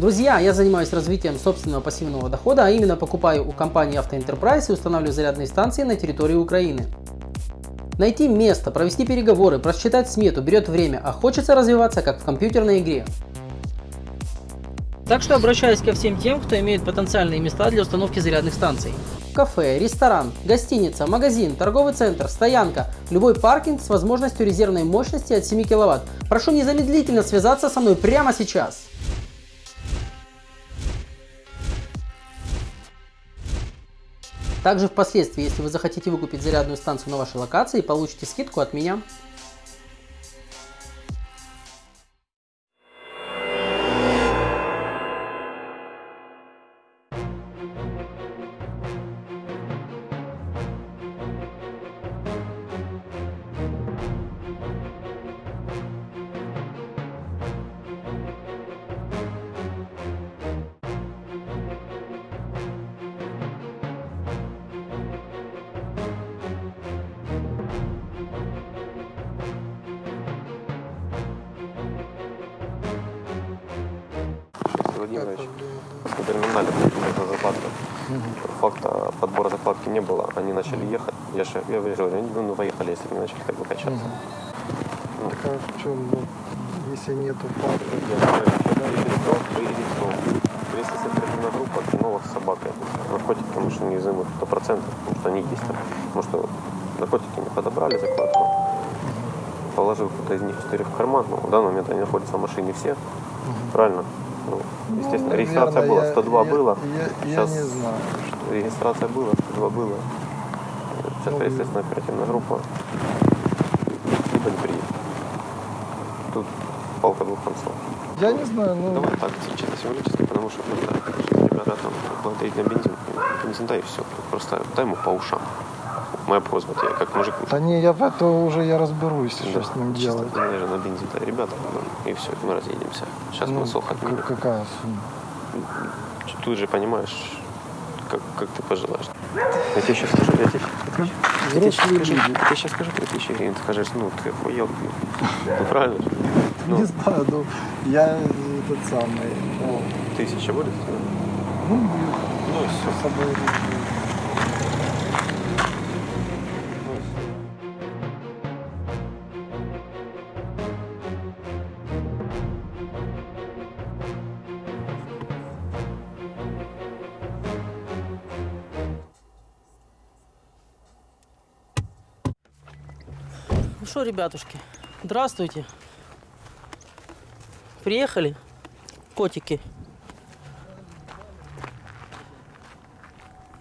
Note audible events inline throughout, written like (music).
Друзья, я занимаюсь развитием собственного пассивного дохода, а именно покупаю у компании Enterprise и устанавливаю зарядные станции на территории Украины. Найти место, провести переговоры, просчитать смету берет время, а хочется развиваться как в компьютерной игре. Так что обращаюсь ко всем тем, кто имеет потенциальные места для установки зарядных станций. Кафе, ресторан, гостиница, магазин, торговый центр, стоянка, любой паркинг с возможностью резервной мощности от 7 кВт. Прошу незамедлительно связаться со мной прямо сейчас. Также впоследствии, если вы захотите выкупить зарядную станцию на вашей локации, получите скидку от меня. На терминале на закладка. Факта подбора закладки не было. Они начали ехать. Я же я говорю, они ну, поехали, если не начали как бы качаться. Так а в чем, ну, если нету факта? Если это оперативная группа, то новых собак. Наркотики, конечно, неизымы 100%, потому что они есть там. Потому что наркотики не подобрали закладку. Положил кто-то из них четыре в карман. Ну, в данный момент они находятся в машине все. Правильно? Ну, естественно, Ну, регистрация была, я- 102 я- было. Я, я Сейчас не знаю. Регистрация была, 102 было. Сейчас, Ну, естественно, оперативная группа. Либо не приедет. Тут палка двух концов. Я не знаю, ну, Давай так, чисто символически, потому что просто ребята там благодарить на бензин. Бензин дай и все. Просто дай ему по ушам. Моя просьба тебе, как мужик. да не, я в это уже я разберусь, что Да, с ним чисто делать. ты, наверное, на бензин ребята, ну, и все, мы разъедемся. Сейчас Ну, мы сох отменим. какая сумма? Тут же понимаешь, как, как ты пожелаешь. Я тебе сейчас скажу, я тебе, я тебе сейчас скажу, я тебе сейчас скажу 3000 гривен, ты скажешь, ну ты охуел, ну правильно же? Ну, Не знаю, ну, я этот самый, тысяча будет? ну, Ну все. с собой что, ребятушки, здравствуйте. Приехали, котики.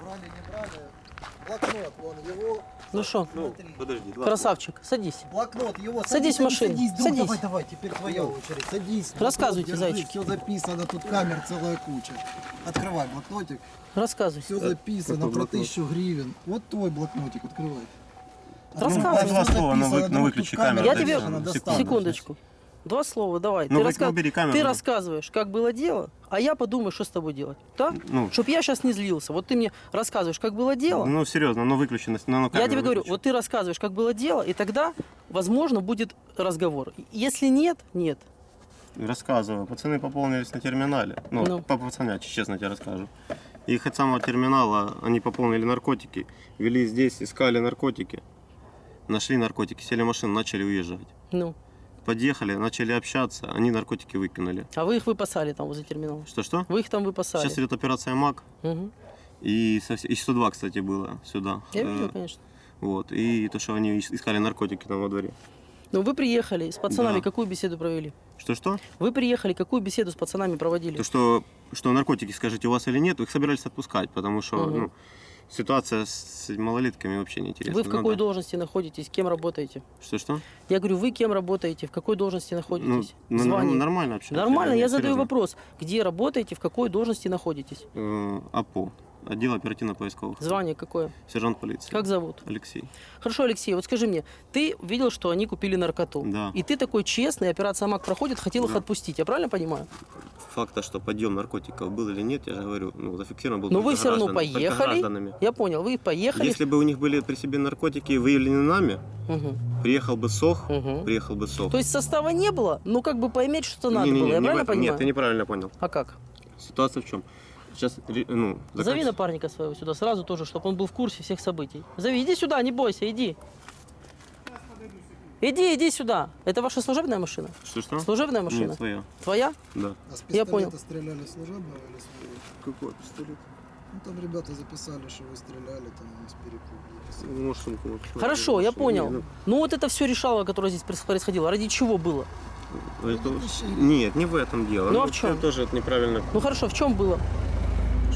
Брали, не брали. Блокнот, вон его. Ну что, Ну, подожди, два. красавчик, садись. Блокнот его. Садись в машину, Садись, друг, садись. давай, давай, теперь твоя очередь. Садись. Рассказывайте, зайчики. Все записано, тут камер целая куча. Открывай блокнотик. Рассказывай. Все записано какой про блокнот? тысячу гривен. Вот твой блокнотик, открывай. Рассказывай. Всё Два слова, но вы- но друг, выключи камеру, Я тебе, достану секундочку. Два слова, давай. Ну, ты, раска- ну, камеру, ты рассказываешь, как было дело, а я подумаю, что с тобой делать. Так? Ну, Чтоб я сейчас не злился. Вот ты мне рассказываешь, как было дело. ну серьезно, но выключи, на- на, на Я тебе говорю, выключи. вот ты рассказываешь, как было дело, и тогда, возможно, будет разговор. Если нет, нет. Рассказываю. Пацаны пополнились на терминале. Ну, Ну. по пацанячи, честно тебе расскажу. Их от самого терминала они пополнили наркотики, вели здесь, искали наркотики. Нашли наркотики, сели в машину, начали уезжать. Ну. Подъехали, начали общаться, они наркотики выкинули. А вы их выпасали там возле терминала? Что-что? Вы их там выпасали? Сейчас идет операция МАК. Мгм. И, и 102, кстати, было сюда. Я Э, видел, конечно. Вот. И то, что они ис- искали наркотики там во дворе. Ну, вы приехали, с пацанами Да. какую беседу провели? Что-что? Вы приехали, какую беседу с пацанами проводили? То, что, что наркотики, скажите, у вас или нет, их собирались отпускать, потому что Мгм. ну, ситуация с малолетками вообще неинтересна. Вы в какой Надо- должности находитесь, кем работаете? Что-что? Я говорю, вы кем работаете, в какой должности Ну, находитесь? ну, Звание? нормально общаемся. Нормально, я задаю серьезно. вопрос. Где работаете, в какой должности находитесь? Э, АПО. Отдел оперативно-поисковых. Звание какое? Сержант полиции. Как зовут? Алексей. Хорошо, Алексей, вот скажи мне, ты видел, что они купили наркоту? Да. И ты такой честный, операция МАК проходит, хотел их Да. отпустить, я правильно понимаю? Факта, что подъем наркотиков был или нет, я же говорю, ну, зафиксирован был Но вы все равно поехали. Я понял, вы поехали. Если бы у них были при себе наркотики выявлены нами, Мгм, приехал бы СОХ, мгм. приехал бы СОХ. То есть состава не было, но как бы поймать что-то надо Не-не-не, было, я не правильно этом- понимаю? Нет, ты неправильно понял. А как? Ситуация в чем? Сейчас, ну, Зови напарника своего сюда сразу тоже, чтобы он был в курсе всех событий. Зови, иди сюда, не бойся, иди. Иди, иди сюда. Это ваша служебная машина? Что-что? Служебная машина? Нет, своя, Твоя? да. А с Я понял. стреляли служебного или своего? Какой пистолет? Ну там ребята записали, что вы стреляли там с перепугу. записали. Может, вот сюда Хорошо, я Не, понял. ну, Ну вот это все решало, которое здесь проис- происходило. Ради чего было? это-. Нет, не в этом дело. Ну, а в это чем? тоже это неправильно. Ну хорошо, в чем было?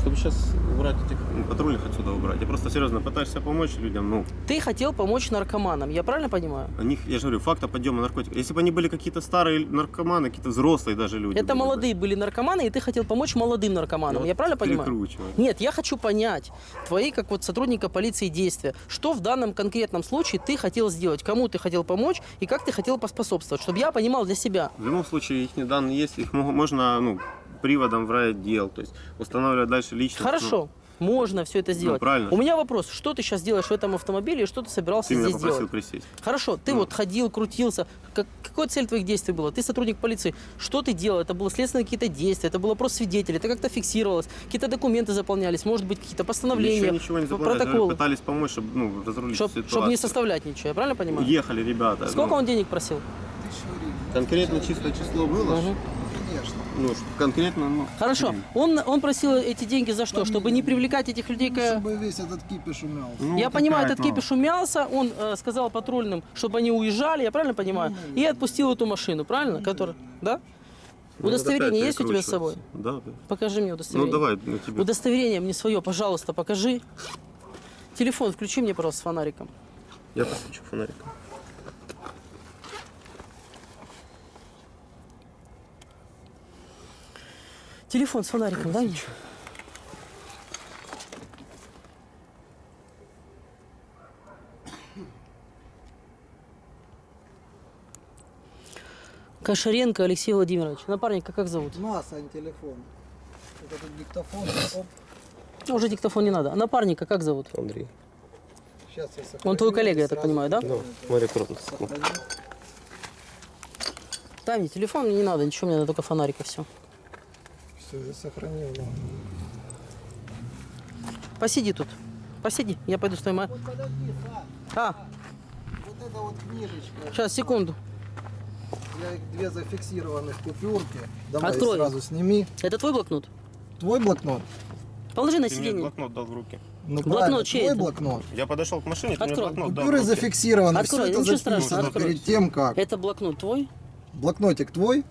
Чтобы сейчас убрать этих патрульных отсюда убрать. Я просто серьезно пытаешься помочь людям, ну, Ты хотел помочь наркоманам, я правильно понимаю? о них, я же говорю, факта подъема наркотиков. Если бы они были какие-то старые наркоманы, какие-то взрослые даже люди. Это были бы. молодые были наркоманы, и ты хотел помочь молодым наркоманам. Ну, Я правильно понимаю? Нет, я хочу понять твои, как вот сотрудника полиции, действия. Что в данном конкретном случае ты хотел сделать? Кому ты хотел помочь и как ты хотел поспособствовать? Чтобы я понимал для себя. В любом случае, их данные есть, их мо- можно, ну, приводом в райотдел, то есть устанавливать дальше личность. ну, Хорошо, можно все это сделать. правильно. У меня вопрос, что ты сейчас делаешь в этом автомобиле и что ты собирался Ты меня здесь попросил делать? присесть. Хорошо, ты Ну. вот ходил, крутился. Как, какая цель твоих действий была? Ты сотрудник полиции. Что ты делал? Это было следственные какие-то действия, это было просто свидетели, это как-то фиксировалось, какие-то документы заполнялись, может быть, какие-то постановления, Ничего, ничего не протоколы. пытались помочь, чтобы ну, разрулить Чтобы ситуацию. не составлять ничего, я правильно понимаю? Ехали ребята. Сколько ну, он денег просил? Конкретно чистое число было? Мгм. Конечно. Ну, конкретно, ну... Хорошо, блин. он, он просил эти деньги за что? Чтобы не привлекать этих людей Ну, к... чтобы весь этот кипиш умялся. Ну, Я понимаю, этот это? кипиш умялся, он э, сказал патрульным, чтобы они уезжали, я правильно понимаю? И отпустил эту машину, правильно? Которая, да? Ну, Удостоверение есть у тебя с собой? Да, да. Покажи мне Ну, удостоверение. давай, на тебе. Удостоверение мне свое, пожалуйста, покажи. Телефон включи мне, пожалуйста, с фонариком. Я посвечу фонариком. Телефон с фонариком, мне. Кошаренко Алексей Владимирович. Напарника как зовут? Масса телефон. Вот этот диктофон. Оп. Ну, Уже диктофон не надо. А напарника как зовут? Андрей. Сейчас я сохраню. Он твой коллега, я так понимаю, да? Ну, смотри, аккуратно. сохраню. Дай мне телефон, мне не надо, ничего, мне надо только фонарика, все. Сохранил. да. Посиди тут. Посиди, я пойду с твоей ма- Вот подожди. А, Вот эта вот книжечка. сейчас, секунду. Я их две зафиксированных купюрки. Давай Открой. сразу сними. Это твой блокнот? Твой блокнот? Положи на Ты сиденье. блокнот дал в руки. Ну, Блокнот чей твой это? блокнот. Я подошел к машине, ты мне Открой. блокнот дал Купюры руки. зафиксированы. Открой, все это ничего страшного, открой. перед тем, как. Это блокнот твой? Блокнотик твой?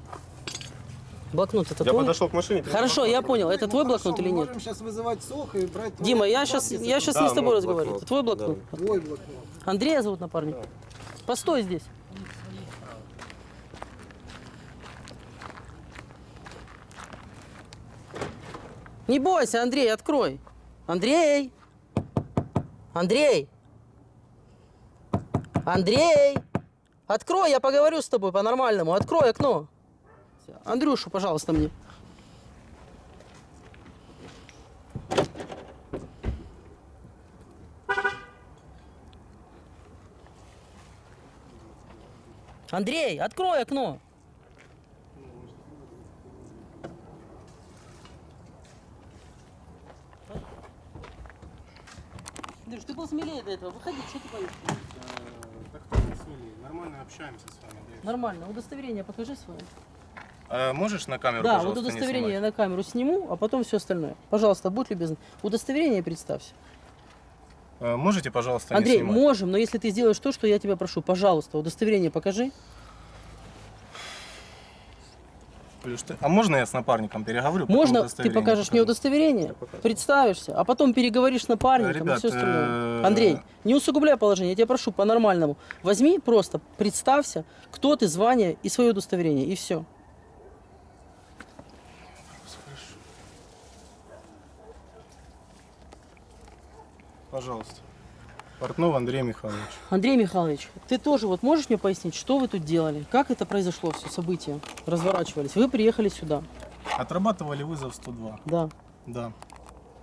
Блокнот это Я твой? подошел к машине. Хорошо, я понял. Это твой блокнот или мы нет? можем сейчас вызывать СОХ и брать твой Дима, я сейчас, я сейчас Да, не с тобой мой разговариваю. блокнот. Это твой блокнот? Твой блокнот. Андрея зовут напарник? Постой здесь. Не бойся, Андрей, открой. Андрей! Андрей! Андрей! Открой, я поговорю с тобой по-нормальному. Открой окно. Андрюшу, пожалуйста, мне. Андрей, открой окно. Андрюш, ты был смелее до этого. Выходи, что ты боишься? Так кто не смели? Нормально общаемся с вами. да. Нормально. Удостоверение покажи свое. А можешь на камеру, Да, вот удостоверение я на камеру сниму, а потом все остальное. Пожалуйста, будь любезен. Удостоверение представься. А Можете, пожалуйста, Андрей, не снимать? можем, но если ты сделаешь то, что я тебя прошу, пожалуйста, удостоверение покажи. Плюс ты- А можно я с напарником переговорю? Можно ты покажешь мне покажу? удостоверение, представишься, а потом переговоришь с напарником и Ребят, все остальное. э, Андрей, не усугубляй положение, я тебя прошу по-нормальному. Возьми просто, представься, кто ты, звание и свое удостоверение, и все. Пожалуйста. Портнов Андрей Михайлович. Андрей Михайлович, ты тоже вот можешь мне пояснить, что вы тут делали? Как это произошло, все события разворачивались? Вы приехали сюда, Отрабатывали вызов 102. да. Да.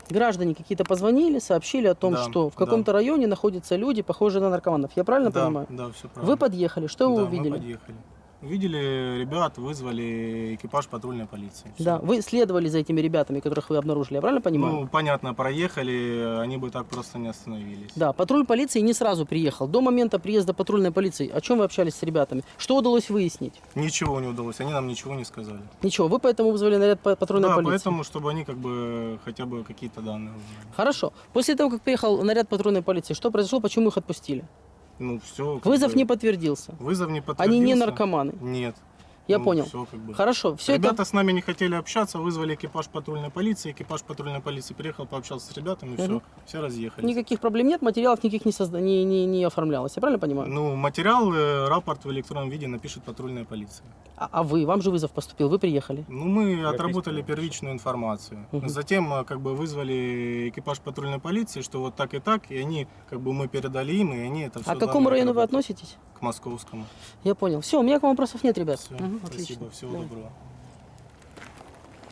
Граждане какие-то позвонили, сообщили о том, Да, что в да. каком-то районе находятся люди, похожие на наркоманов. Я правильно да, понимаю? да, все правильно. Вы подъехали, что да, вы мы увидели? подъехали. Увидели ребят, вызвали экипаж патрульной полиции. Всё. Да, вы следовали за этими ребятами, которых вы обнаружили, я правильно понимаю? Ну, понятно, проехали, они бы так просто не остановились. Да, патруль полиции не сразу приехал. До момента приезда патрульной полиции, о чем вы общались с ребятами? Что удалось выяснить? Ничего не удалось, они нам ничего не сказали. Ничего, вы поэтому вызвали наряд па- патрульной да, полиции? поэтому, чтобы они как бы хотя бы какие-то данные узнали. Хорошо. После того, как приехал наряд патрульной полиции, что произошло, почему их отпустили? Ну, все. Вызов не подтвердился. Вызов не Они подтвердился. не наркоманы. Нет. Я Ну, понял. всё как бы. Хорошо, все Ребята это... с нами не хотели общаться, вызвали экипаж патрульной полиции. Экипаж патрульной полиции приехал, пообщался с ребятами, Мгм. все, все разъехались. Никаких проблем нет, материалов никаких не, созда... не, не, не оформлялось. Я правильно понимаю? Ну, материал, э, рапорт в электронном виде напишет патрульная полиция. А, а вы, вам же вызов поступил, вы приехали. Ну, мы Как отработали первичную информацию. Мгм. Затем э, как бы вызвали экипаж патрульной полиции, что вот так и так, и они, как бы мы передали им, и они это все А к какому району вы относитесь? К московскому. Я понял. Все, у меня к вам вопросов нет, ребят. Все, Мгм, спасибо, отлично. всего Давай. доброго.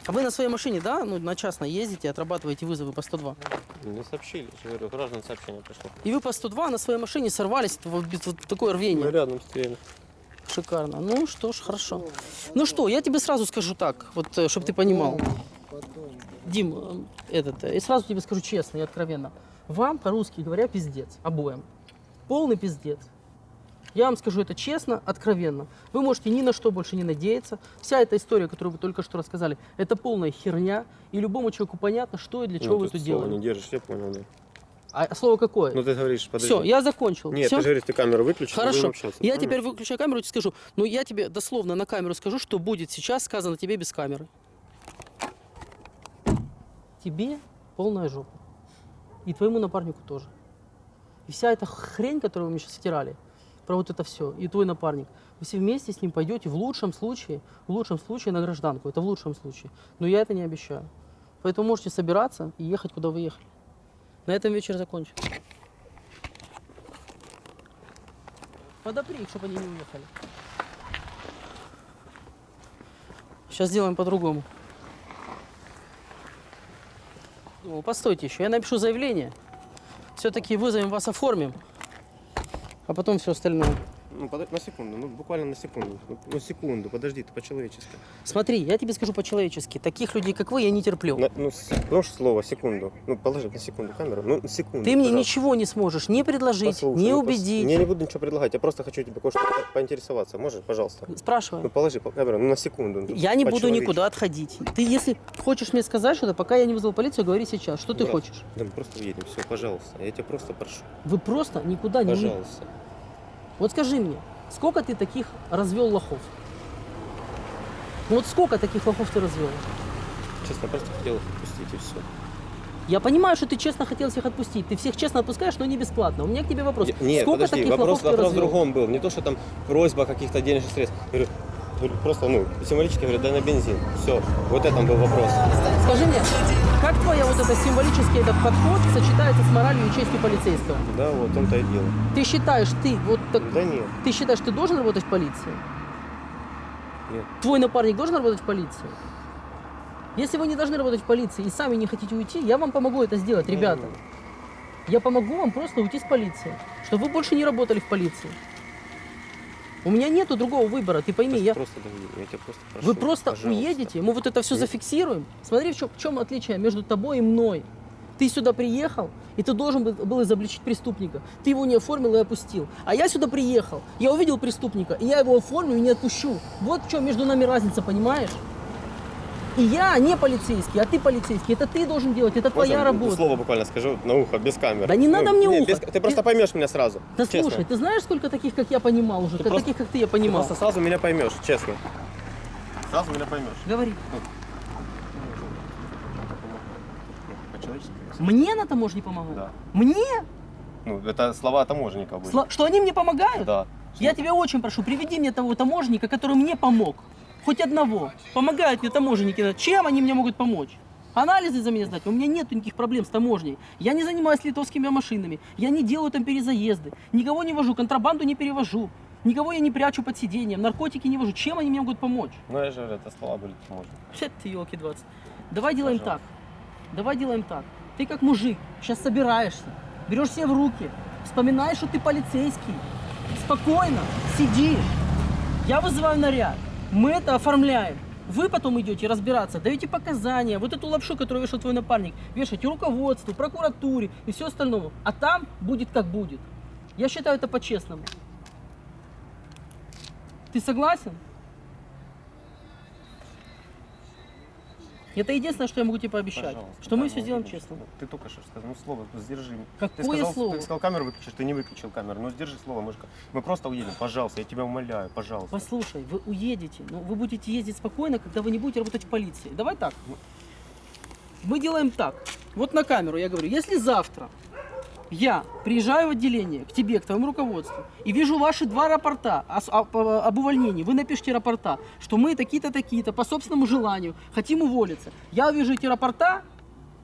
А вы на своей машине, да, ну, на частной ездите, отрабатываете вызовы по 102? Не сообщили, я говорю, граждан сообщение пришло. И вы по 102 на своей машине сорвались в, в- в такое рвение. Мы рядом стояли. Шикарно. Ну что ж, хорошо. Ну что, я тебе сразу скажу так, вот, чтобы ты понимал. Дим, э, этот, э, и сразу тебе скажу честно и откровенно. Вам, по-русски говоря, пиздец. Обоим. Полный пиздец. Я вам скажу это честно, откровенно. Вы можете ни на что больше не надеяться. Вся эта история, которую вы только что рассказали, это полная херня. И любому человеку понятно, что и для чего ну, вы слово делали. не держишь, я понял, да. А слово какое? Ну ты говоришь, подожди. Все, я закончил. Нет, Всё? ты же говоришь, ты камеру выключишь, Хорошо. общаться. Я Понял? теперь выключаю камеру и скажу. Но я тебе дословно на камеру скажу, что будет сейчас сказано тебе без камеры. Тебе полная жопа. И твоему напарнику тоже. И вся эта хрень, которую вы мне сейчас втирали, про вот это все, и твой напарник, вы все вместе с ним пойдете в лучшем случае, в лучшем случае на гражданку. Это в лучшем случае. Но я это не обещаю. Поэтому можете собираться и ехать, куда вы ехали. На этом вечер закончим. Подопри их, чтобы они не уехали. Сейчас сделаем по-другому. Постойте еще, я напишу заявление. Все-таки вызовем вас, оформим. А потом все остальное. Ну, подожди, на секунду, ну буквально на секунду. Ну, ну, секунду, подожди, ты по-человечески. Смотри, я тебе скажу по-человечески. Таких людей, как вы, я не терплю. На- ну, с- слово, секунду. Ну, положи на секунду камеру. Ну, на секунду. Ты мне пожалуйста. ничего не сможешь не предложить, Послушай, не ну, пос- убедить. Я не буду ничего предлагать, я просто хочу тебе кое-что по- поинтересоваться. Можешь, пожалуйста? Ну, Спрашивай. положи по- камеру, ну, на секунду. ну, Я не буду никуда отходить. Ты, если хочешь мне сказать что-то, пока я не вызвал полицию, говори сейчас. Что ты Брат, хочешь? Да мы просто уедем, все, пожалуйста. Я тебя просто прошу. Вы просто никуда не уедете. Пожалуйста. Вот скажи мне, сколько ты таких развел лохов? Ну вот сколько таких лохов ты развел? Честно, просто хотел их отпустить и все. Я понимаю, что ты честно хотел всех отпустить. Ты всех честно отпускаешь, но не бесплатно. У меня к тебе вопрос. Нет, сколько подожди, таких вопрос, лохов ты вопрос в другом был. Не то, что там просьба каких-то денежных средств. Говорю, говорю, просто, ну, символически говорю, дай на бензин. Все, вот это был вопрос. Скажи мне, как твоя вот это символический этот подход сочетается с моралью и честью полицейского? Да, вот в том-то и дело. Ты считаешь, ты вот так, Да нет, ты считаешь, ты должен работать в полиции? нет. Твой напарник должен работать в полиции? Если вы не должны работать в полиции и сами не хотите уйти, я вам помогу это сделать, ребята. Я помогу вам просто уйти с полиции, чтобы вы больше не работали в полиции. У меня нету другого выбора, ты пойми, я... Просто я тебя просто прошу. Вы просто пожалуйста. уедете, мы вот это все Нет. зафиксируем. Смотри, в чем, в чем отличие между тобой и мной. Ты сюда приехал, и ты должен был изобличить преступника. Ты его не оформил и опустил. А я сюда приехал, я увидел преступника, и я его оформлю и не отпущу. Вот в чем между нами разница, понимаешь? И я не полицейский, а ты полицейский. Это ты должен делать, это Можно твоя работа. Слово буквально скажу на ухо, без камеры. Да не надо мне не, ухо. без- Ты просто Ты- поймешь меня сразу. Да честно. слушай, ты знаешь, сколько таких, как я, понимал уже? Ты Как- просто- таких, как ты, я Ты понимал. просто сразу меня поймешь, честно. Сразу меня поймешь. Говори. По-человечески. Мне на таможне помогают? Да. Мне? Ну, это слова таможенника были. Сла- Что они мне помогают? Да. Я тебя очень прошу, приведи мне того таможенника, который мне помог. Хоть одного. Помогают мне таможенники. Чем они мне могут помочь? Анализы за меня сдать. У меня нет никаких проблем с таможней. Я не занимаюсь литовскими машинами. Я не делаю там перезаезды. Никого не вожу, контрабанду не перевожу. Никого я не прячу под сиденьем, наркотики не вожу. Чем они мне могут помочь? Ну, я же говорю, это слова были таможенника. Щет (laughs) ты, елки 20. Давай делаем Пожалуйста. так. Давай делаем так. Ты как мужик, сейчас собираешься, берешь себя в руки, вспоминаешь, что ты полицейский. Спокойно, сидишь. Я вызываю наряд. Мы это оформляем. Вы потом идете разбираться, даете показания, вот эту лапшу, которую вешал твой напарник, вешаете руководству, прокуратуре и все остальное. А там будет как будет. Я считаю это по-честному. Ты согласен? Это единственное, что я могу тебе пообещать. Пожалуйста, что мы да, все ну, сделаем конечно. честно. Ты только что сказал, ну слово, сдержи. Какое ты сказал, слово? Ты сказал, камеру выключишь, ты не выключил камеру. Ну сдержи слово, мы, же- мы просто уедем, пожалуйста, я тебя умоляю, пожалуйста. Послушай, вы уедете, но вы будете ездить спокойно, когда вы не будете работать в полиции. Давай так. Мы делаем так. Вот на камеру я говорю, если завтра я приезжаю в отделение к тебе, к твоему руководству, и вижу ваши два рапорта об, увольнении, вы напишите рапорта, что мы такие-то, такие-то, по собственному желанию хотим уволиться. Я увижу эти рапорта,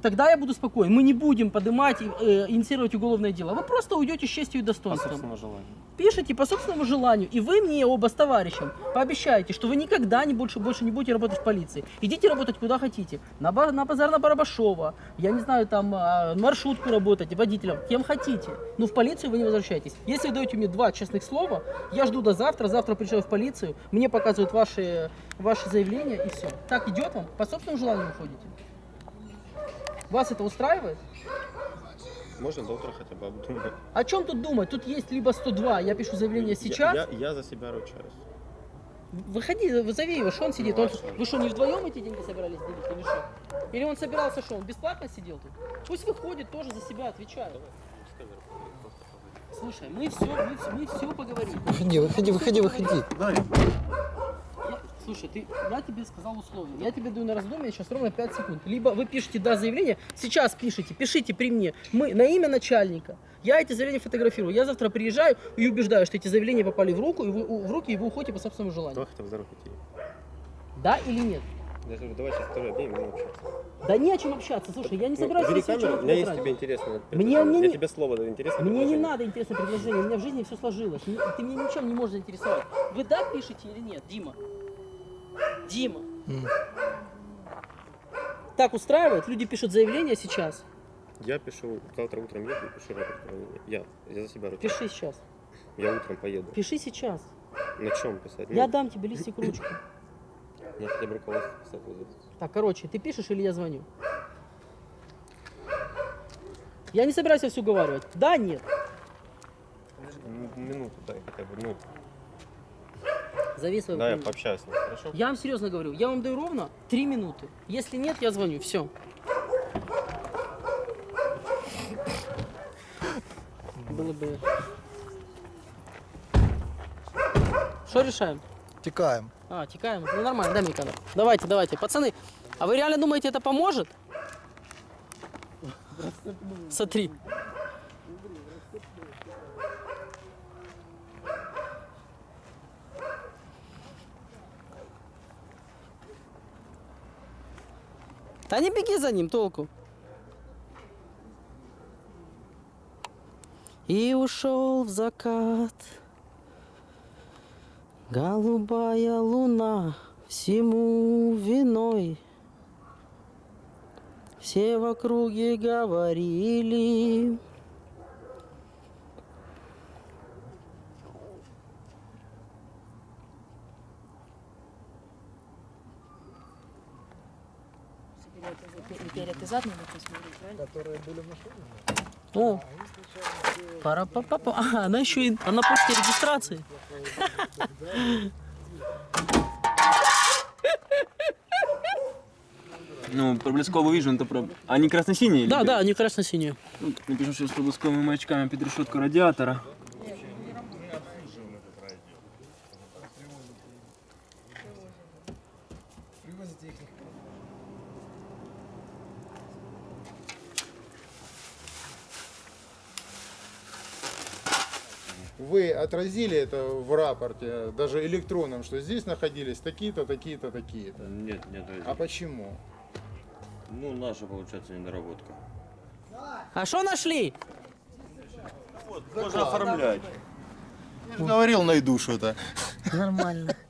тогда я буду спокоен. Мы не будем поднимать э, инициировать уголовное дело. Вы просто уйдете с честью и По достоинством собственному желанию. пишите по собственному желанию, и вы мне оба с товарищем пообещаете, что вы никогда не больше, больше не будете работать в полиции. Идите работать куда хотите. На, ба- на базар на Барабашова, я не знаю, там а, маршрутку работать, водителем, кем хотите. Но в полицию вы не возвращаетесь. Если вы даете мне два честных слова, я жду до завтра, завтра приезжаю в полицию, мне показывают ваши, ваши заявления и все. Так идет вам? По собственному желанию уходите? Вас это устраивает? Можно до утра хотя бы обдумать. О чем тут думать? Тут есть либо 102, я пишу заявление сейчас, Я, я, я за себя ручаюсь. Выходи, вызови его, что он сидит? Ну, Он- а вы что, не вдвоем эти деньги собирались делить или что? Или он собирался, что он бесплатно сидел тут? Пусть выходит, тоже за себя отвечает. Слушай, мы все, мы, всё- мы все поговорим. Выходи, выходи, выходи, выходи. Я- слушай, ты, я тебе сказал условия. Я тебе даю на раздумье сейчас ровно 5 секунд. Либо вы пишете да заявление, сейчас пишите, пишите при мне. Мы на имя начальника. Я эти заявления фотографирую. Я завтра приезжаю и убеждаю, что эти заявления попали в руку, и вы, в руки, и вы уходите по собственному желанию. За руку идти. Да или нет? Говорю, давай сейчас второй день будем общаться. Да не о чем общаться. Слушай, я не собираюсь Бери на себя камеру, у меня есть тебе интересное Мне- мне Я не- тебе слово даю, интересное Мне не надо интересное предложение, у меня в жизни все сложилось. Ты меня ничем не можешь заинтересовать. Вы да пишете или нет, Дима? Дима. М. Так устраивает? Люди пишут заявление сейчас. Я пишу, завтра утром еду пишу рапорт. Я, я за себя ручаюсь. Пиши сейчас. Я утром поеду. Пиши сейчас. На чем писать? Я Ну, дам тебе листик ручку. (clears throat) Я хотя бы руководство писать буду. Так, короче, ты пишешь или я звоню? Я не собираюсь все уговаривать. Да, нет. М, Минуту дай хотя бы. Ну, Зови своего да, я пообщаюсь с ним, хорошо? Я вам серьезно говорю, я вам даю ровно три минуты. Если нет, я звоню. Все. Было бы. Что решаем? Текаем. А, текаем. Ну нормально, дай мне камеру. Давайте, давайте. Пацаны, а вы реально думаете, это поможет? Смотри. Да не беги за ним, толку. И ушел в закат. Голубая луна всему виной. Все в округе говорили. Периодизат надо посмотреть, правильно? Которые были в машине? О, пара па па па А, она еще и она после регистрации. Ну, проблесковый вижу, это про... Они красно-синие? Да, да, они красно-синие. Ну, Напишу, что с проблесковыми маячками под решетку радиатора. Отразили это в рапорте, даже электронном, что здесь находились такие-то, такие-то, такие-то. Нет, нет, А почему? ну наша получается недоработка. А что нашли? Можно оформлять. Я же говорил, найду что-то. Нормально. (laughs)